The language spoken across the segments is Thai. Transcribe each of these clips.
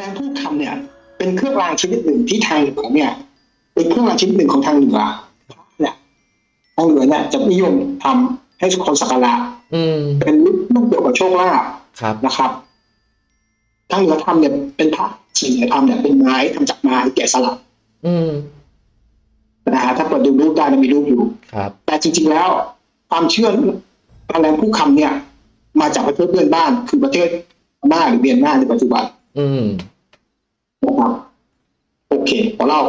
แรงพูดคำเนี่ย เป็นเครื่องรางชนิดหนึ่งที่ทางเหนือเนี่ย เป็นเครื่องรางชนิดหนึ่งของทางเหนือเนี่ยทางเหนือเนี่ยจะนิยมทำให้คนสักการะอืมเป็นรูปเดียวกับโชคลาภครับนะครับทางเหนือทำเนี่ยเป็นพระส่วนใหญ่ทำเนี่ยเป็นไม้ทำจากไม้แกะสลักอืมนะฮะถ้าเปิดดูรูปได้มันมีรูปอยู่ครับแต่จริง ๆแล้ว ความเชื่อแรงผู้คำเนี่ย มาจากประเทศเพื่อนบ้านคือประเทศพม่าหรือเมียนมาในปัจจุบัน อืม นะครับโอเคขอเล่า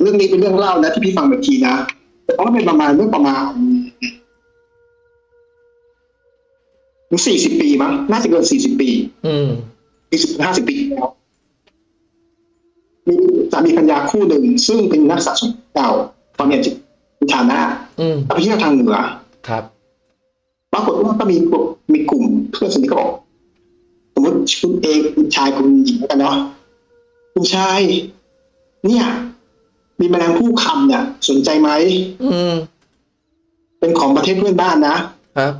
เรื่องนี้เป็นเรื่องเล่านะที่พี่ฟังเมื่อกี้นะแต่ว่าเป็นประมาณเมื่อประมาณสี่สิบปีมั้งน่าจะเกินสี่สิบปีอืมปีสิบห้าสิบปีที่แล้วมีสามีภรรยาคู่หนึ่ง ซึ่งเป็นนักสะสมเก่า ตอนนี้เป็นฐานะอืมไปเที่ยวทางเหนือครับปรากฏว่าก็มีกลุ่มมีกลุ่มเพื่อนสนิทก็บอกสมมติคุณเอกคุณชายคุณหญิงแล้วกันเนาะ คุณชาย เนี่ย มีแมลงผู้คำเนี่ย สนใจไหมอืม เป็นของประเทศเพื่อนบ้านนะครับ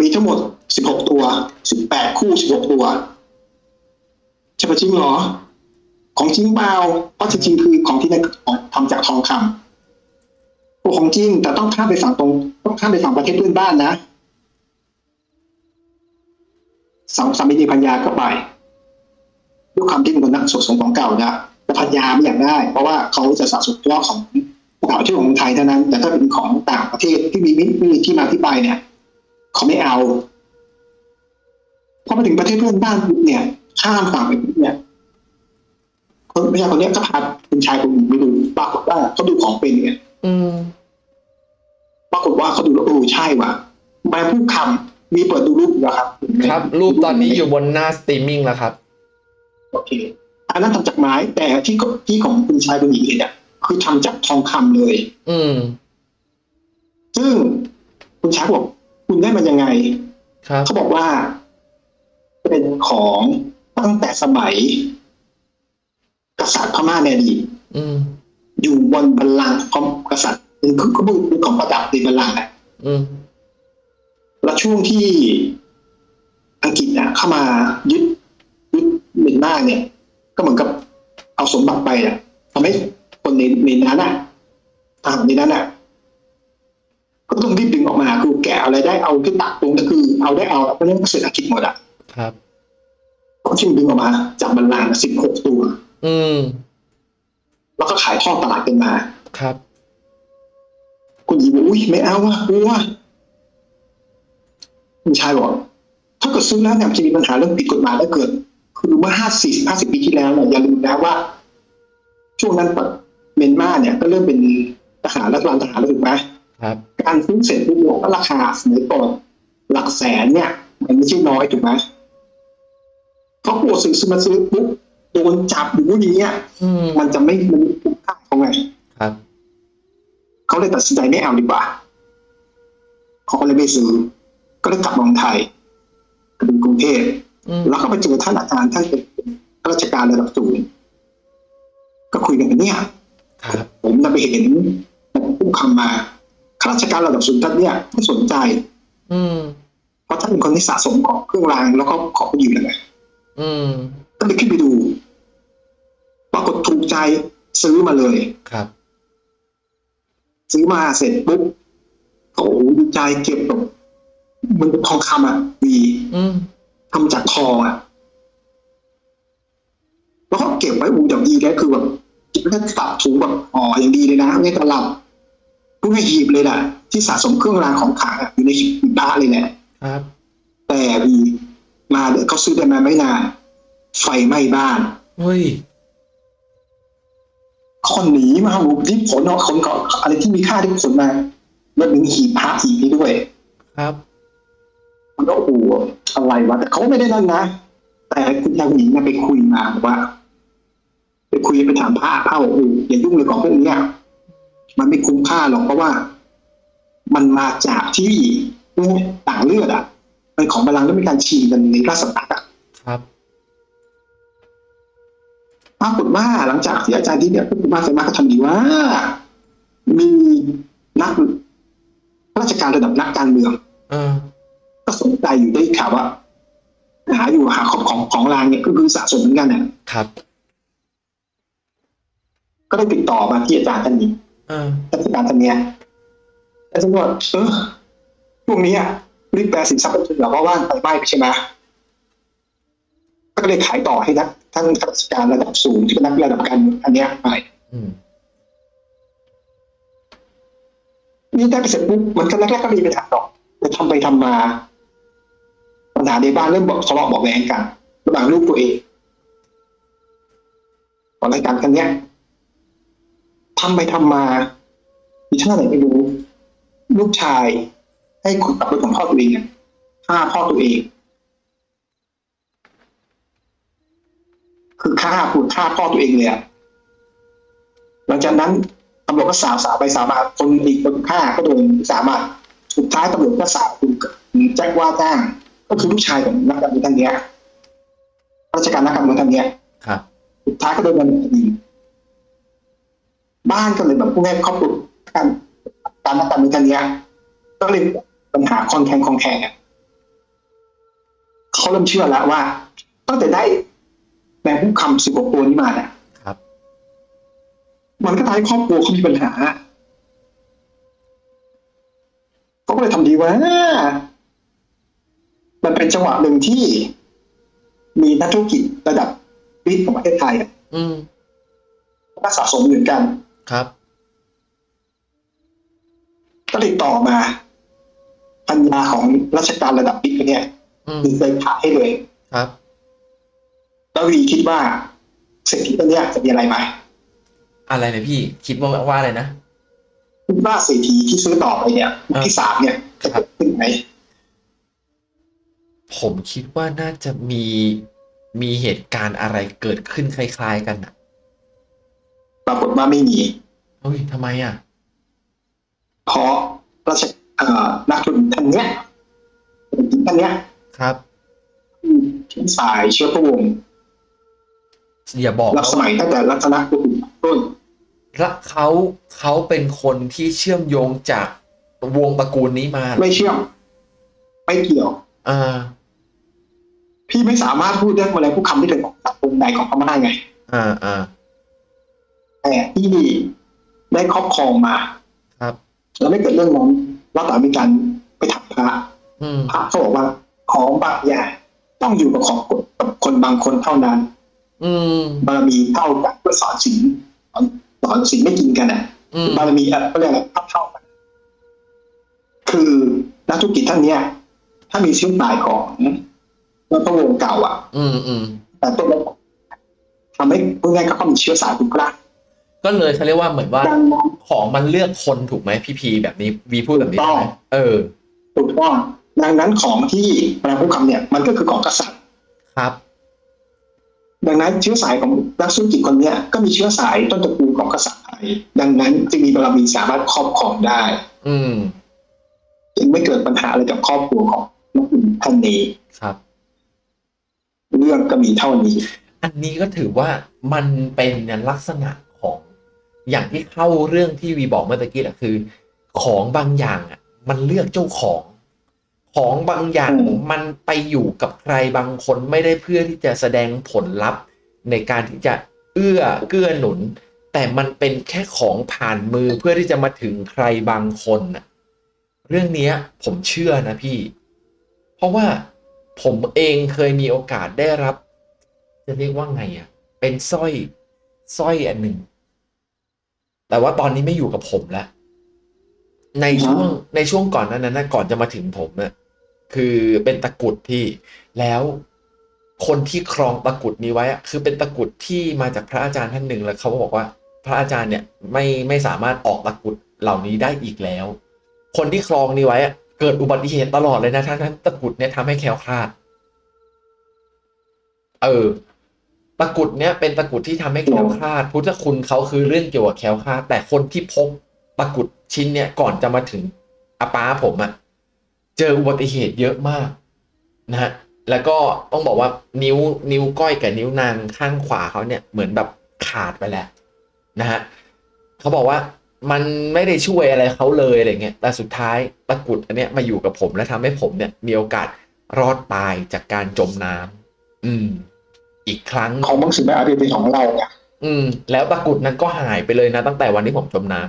มีทั้งหมดสิบหกตัวสิบแปดคู่สิบหกตัวใช่ปะจริงเหรอ ของจริงเปล่าเพราะจริงๆคือของที่นั่นทำจากทองคำตัวของจริง แต่ต้องข้ามไปฝั่งตรง ต้องข้ามไปฝั่งประเทศเพื่อนบ้านนะสองสามีพัญญาก็ไป ด้วยความที่เป็นคนนักสะสมของเก่านะแต่พัญญาไม่อยากได้ เพราะว่าเขาจะสะสมเฉพาะของเก่าที่ของไทยเท่านั้น แต่ถ้าเป็นของต่างประเทศที่มีมิมีที่มาที่ไปเนี่ยเขาไม่เอาพอมาถึงประเทศเพื่อนบ้านปุ๊บเนี่ยข้ามฝั่งไปปุ๊บเนี่ยคนผู้ชายคนเนี้ยก็พาคุณชายคนหญิงไปดูปรากฏว่าเขาดูของเป็นเนี่ยอืมปรากฏว่าเขาดูแล้วโอ้ใช่ว่ะแมาพูดคำมีเปิดดูรูปอยู่แล้วครับ ครับ รูปตอนนี้อยู่บนหน้าสตรีมมิ่งแล้วครับโอ เคอันนั้นทำจากไม้ แต่ที่ก็ที่ของคุณชายคุณหญิงเห็นเนี่ยคือทำจากทองคำเลย อืม ซึ่งคุณชายบอกคุณได้มันยังไง ครับเขาบอกว่า เป็นของตั้งแต่สมัย กษัตริย์พม่าในอดีตอืมอยู่บนบัลลังก์ของกษัตริย์เป็นคือก็เป็นของประดับในบัลลังก์อะอืมแล้วช่วงที่อังกฤษเนี่ยเข้ามายึดยึดเมีย นมาเนี่ย ก็เหมือนกับเอาสมบัติไปอะทำให้คนในในนั้นอะทหารในนั้นอะก็ต้องรีบดึงออกมาคือแกะอะไรได้เอาขึ้นตักตรงก็คือเอาได้เอาเพราะฉะนั้นเศรษฐกิจหมดอะครับก็ชิมดึงออกมา จากบัลลังก์สิบหกตัว อืม แล้วก็ขายทอดตลาดกันมา ครับ คุณหญิงบอกอุ้ยไม่เอาว่ะกลัวคุณชายบอกถ้าเกิดซื้อแล้วเนี่ยมันจะมีปัญหาเรื่องผิดกฎหมายแล้วเกิด คือเมื่อห้าสี่สิบห้าสิบปีที่แล้วเนี่ยอย่าลืมนะว่า ช่วงนั้นเมียนมาเนี่ยก็เริ่มเป็นทหารรัฐบาลทหารแล้วถูกไหมครับ การซื้อเสร็จปุ๊บเนี่ยก็ราคาสมัยก่อนหลักแสนเนี่ย มันไม่ใช่น้อยถูกไหมเขากลัวซื้อซื้อมาซื้อปุ๊บโดนจับหรืออย่างเงี้ยอืมมันจะไม่มันไม่คุ้มค่าเขาไงครับเขาเลยตัดสินใจไม่เอาดีกว่าเขาก็เลยไม่ซื้อ ก็เลยกลับเมืองไทยกลับเป็นกรุงเทพอืม แล้วก็ไปเจอท่านอาจารย์ท่านเป็นข้าราชการระดับสูงก็คุยกันเนี่ยครับผมนำไปเห็นผู้คำมาข้าราชการระดับสูงท่านเนี่ยไม่สนใจ อืมเพราะท่านเป็นคนที่สะสมของเครื่องรางแล้วก็ของอยู่เลยไงอืมก็เลยขึ้นไปดู ปรากฏถูกใจซื้อมาเลยครับ ซื้อมาเสร็จปุ๊บโอ้โหดีใจเก็บแบบเหมันเป็นทองคำอะดี อืม ทำจากทองอะแล้วก็เก็บไว้อูอย่างดีแล้วคือแบบเก็บไว้ตับถุงแบบห่ออย่างดีเลยนะไม่ตลับพวกนี้หีบเลยแหละที่สะสมเครื่องรางของขลังอะอยู่ในหีบพระเลยแหละครับ แต่มีมาเดี๋ยวเขาซื้อได้มาไม่นานไฟไหม้บ้านเฮ้ยคนหนีมาหูรีบขนเอาขนเกาะอะไรที่มีค่าที่ขนมาแล้วถึงหีบพระหีบนี้ด้วย ครับ มันก็โอ้โหอะไรวะแต่เขาไม่ได้นั่นนะแต่คุณยายหญิงน่ะไปคุยมาบอกว่า ไปคุยไปถามพระพระบอกโอ้โหอย่ายุ่งเลยของพวกเนี้ยมันไม่คุ้มค่าหรอกเพราะว่า มันมาจากที่ต่างเลือดอะเป็นของบาลังก์แล้วมีการชิงกันในราชสำนักอะครับปรากฏว่าหลังจากที่อาจารย์ที่เนี่ยพูดมาเสร็จมาก็ทำดีว่า มีนักราชการระดับนักการเมืองเอ อก็สนใจอยู่ได้ข่าวว่าหาอยู่หาของของของรางเนี่ยก็คือสะสมเหมือนกันเนี่ยครับ ก็ได้ติดต่อมาที่อาจารย์ท่านนี้อ่าราชการท่านเนี้ยอาจารย์ก็บอกเออพวกนี้อะรีบแปลสินทรัพย์เป็นทุนเราเพราะว่าไฟไหม้ไปใช่ไหมก็เลยขายต่อให้นักท่านข้าราชการระดับสูงที่เป็นนักระดับการเมืองอันเนี้ยไปอืมนี่ได้ไปเสร็จปุ๊บมันก็แรกๆก็มีปัญหาหรอกแต่ทำไปทำมา ปัญหาในบ้านเริ่มบอกทะเลาะเบอกแว้งกันระหว่างลูกตัวเองตอนรายการกันเนี้ยทำไปทำมามีท่าไหนไม่รู้ ลูกชาย ให้ขุดกลับไปของพ่อตัวเองฆ่าพ่อตัวเอง คือฆ่าขุดฆ่าพ่อตัวเองเลยอะหลังจากนั้นตำรวจก็สาวสาวไปสาวมาคนอีกคนฆ่าก็โดนสามารถสุดท้ายตำรวจก็สาวคุณแจ้งว่าจ้าง ก็คือลูกชายของนักการเมืองท่านเนี้ยราชการนักการเมืองท่านเนี้ยครับสุดท้ายก็โดนดำเนินคดีบ้านก็เลยแบบผู้แม่ครอบครัวการการนักการเมืองท่านเนี้ยก็เลยปัญหาคอนแทงคอนแทงอะเขาเริ่มเชื่อแล้วว่าตั้งแต่ได้แมงผู้คำสิบกว่าตัวนี้มาเนี่ยครับ มันก็ทำให้ครอบครัวเขามีปัญหาเขาก็เลยทำดีว่า มันเป็นจังหวะหนึ่งที่มีนักธุรกิจระดับบิ๊กของประเทศไทยอะอืมก็สะสมเหมือนกันครับ ก็ติดต่อมา ปัญญาของราชการระดับบิ๊กเนี่ยอืมมีเคยขายให้เลยครับ แล้ววีคิดว่าเศรษฐีตัวเนี้ยจะมีอะไรไหมอะไรนะพี่ คิดว่าว่าอะไรนะคิดว่าเศรษฐีที่ซื้อต่อไปเนี่ยยุคที่สามเนี่ยจะเกิดขึ้นไหม ผมคิดว่าน่าจะมีมีเหตุการณ์อะไรเกิดขึ้นคล้าย ๆ กันอะปรากฏว่าไม่มีเฮ้ยทำไมอะ เพราะราชเอ่อนักธุรกิจท่านเนี้ยเศรษฐีท่านเนี้ยครับเชื้อสายเชื้อพระวงศ์อย่าบอกรับนะสมัยตั้งแต่รัตนโกสินทร์ต้นว่าเขาเขาเป็นคนที่เชื่อมโยงจากวงตระกูลนี้มาเหรอไม่เชื่อม ไม่เกี่ยว อ่า พี่ไม่สามารถพูดเรื่องอะไรผู้คำที่เป็นของสังคมใดของพม่าไงอ่าอ่าแต่ที่ได้ครอบครองมา ครับ แล้วไม่เกิดเรื่องนั้นแล้วต่อมีการไปถามพระอืมพระเขาบอกว่าของบางอย่างต้องอยู่กับของกับคนบางคนเท่านั้น อืมบารมีเท่ากันเพื่อสอนศีลสอนสอนศีลไม่กินกันอะอืมบารมีอะเขาเรียกอะไรเท่าเท่ากันคือนักธุรกิจท่านเนี้ย ถ้ามีเชื้อสายขอ งรัฐวงศ์เก่าอะ อืมอืมแต่ต้นแล้วทำให้พูดง่ายๆก็มีเชื้อสายคุณกล้าก็เลยเขาเรียกว่าเหมือนว่าดังนั้นของมันเลือกคนถูกไหมพี่พีแบบนี้วีพูดแบบนี้ถูกต้องใช่ไหมเออถูกต้องดังนั้นของที่พระพุทธคำเนี่ย มันก็คือของกษัตริย์ครับ ดังนั้นเชื้อสายของนักธุรกิจคนเนี้ยก็มีเชื้อสายต้นตระกูลของกษัตริย์ไทยดังนั้นจึงมีบารมีสามารถครอบครองได้ อืมจึงไม่เกิดปัญหาอะไรกับครอบครัวของนักธุรกิจท่านนี้ครับ เรื่องก็มีเท่านี้ อันนี้ก็ถือว่ามันเป็นลักษณะของอย่างที่เข้าเรื่องที่วีบอกเมื่อตะกี้แหละคือ ของบางอย่างอะมันเลือกเจ้าของ ของบางอย่างมันไปอยู่กับใครบางคนไม่ได้เพื่อที่จะแสดงผลลัพธ์ ในการที่จะเอื้อเกื้อหนุน แต่มันเป็นแค่ของผ่านมือเพื่อที่จะมาถึงใครบางคนน่ะเรื่องนี้ผมเชื่อนะพี่ เพราะว่า ผมเองเคยมีโอกาสได้รับ จะเรียกว่าไงอะ เป็นสร้อยสร้อยอันหนึ่ง แต่ว่าตอนนี้ไม่อยู่กับผมแล้ว ในช่วงในช่วงก่อนหนั้นนะก่อนจะมาถึงผมเนี่ยคือเป็นตะกรุดที่แล้วคนที่ครองตะกรุดนี้ไว้อะคือเป็นตะกรุดที่มาจากพระอาจารย์ท่านหนึ่งแล้วเขาบอกว่า พระอาจารย์เนี่ยไม่ไม่สามารถออกตะกรุดเหล่านี้ได้อีกแล้ว คนที่ครองนี้ไว้อะ เกิดอุบัติเหตุตลอดเลยนะทั้งนั้นตะกุดเนี่ยทำให้แคล้วคลาด เออ ตะกุดเนี่ยเป็นตะกุดที่ทำให้แคล้วคลาด พุทธคุณเขาคือเรื่องเกี่ยวกับแคล้วคลาด แต่คนที่พกตะกุดชิ้นเนี่ยก่อนจะมาถึงอาป้าผมอะเจออุบัติเหตุเยอะมากนะฮะแล้วก็ต้องบอกว่านิ้วนิ้วก้อยกับนิ้วนางข้างขวาเขาเนี่ยเหมือนแบบขาดไปแล้วนะฮะเขาบอกว่า มันไม่ได้ช่วยอะไรเขาเลยอะไรเงี้ยแต่สุดท้ายตะกรุดอันเนี้ยมาอยู่กับผมและทำให้ผมเนี่ยมีโอกาสรอดตายจากการจมน้ำอืม อีกครั้งของบางสิ่งบางอย่างเป็นของเราไงอืม แล้วตะกรุดนั้นก็หายไปเลยนะ ตั้งแต่วันที่ผมจมน้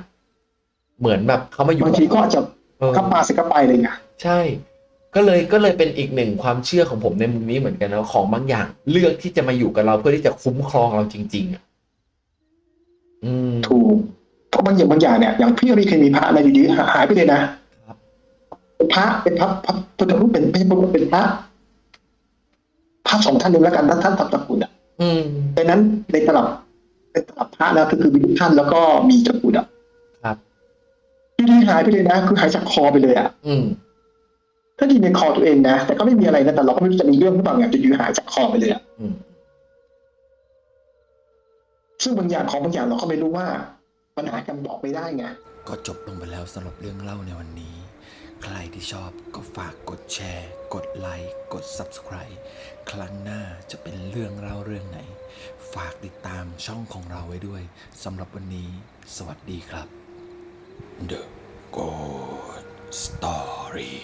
ำเหมือนแบบเขามาอยู่บางทีก็อาจจะเออเข้าปลาเสร็จก็ไปเลยไงใช่ ก็เลยก็เลยเป็นอีกหนึ่งความเชื่อของผมในมุมนี้เหมือนกันนะของบางอย่าง เลือกที่จะมาอยู่กับเราเพื่อที่จะคุ้มครองเราจริง ๆอะอืมถูกเพราะบางอย่างบางอย่างเนี่ยอย่างพี่รีเคยมีพระอะไรอยู่ดีหายไปเลยนะครับเป็นพระเป็นพระพระพุทธรูปเป็นไม่ใช่พุทธรูปเป็นพระพระสองท่านหนึ่งแล้วกันท่านท่านทำตะกรุดอะอืมดังนั้นในตลับในตลับพระแล้วก็คือมีทุกท่านแล้วก็มีตะกรุดอะครับอยู่ดีหายไปเลยนะ คือหายจากคอไปเลยอะอืมถ้าดีในคอตัวเองนะแต่ก็ไม่มีอะไรนะแต่เราก็ไม่รู้จะมีเรื่องหรือเปล่าไงจะอยู่หายจากคอไปเลยอะอืมซึ่งบางอย่างของบางอย่างเราก็ไม่รู้ว่า ปัญหากันบอกไม่ได้ไง ก็จบลงไปแล้วสำหรับเรื่องเล่าในวันนี้ ใครที่ชอบก็ฝากกดแชร์ กดไลค์กด Subscribe ครั้งหน้าจะเป็นเรื่องเล่าเรื่องไหน ฝากติดตามช่องของเราไว้ด้วยสำหรับวันนี้ สวัสดีครับ The Good Story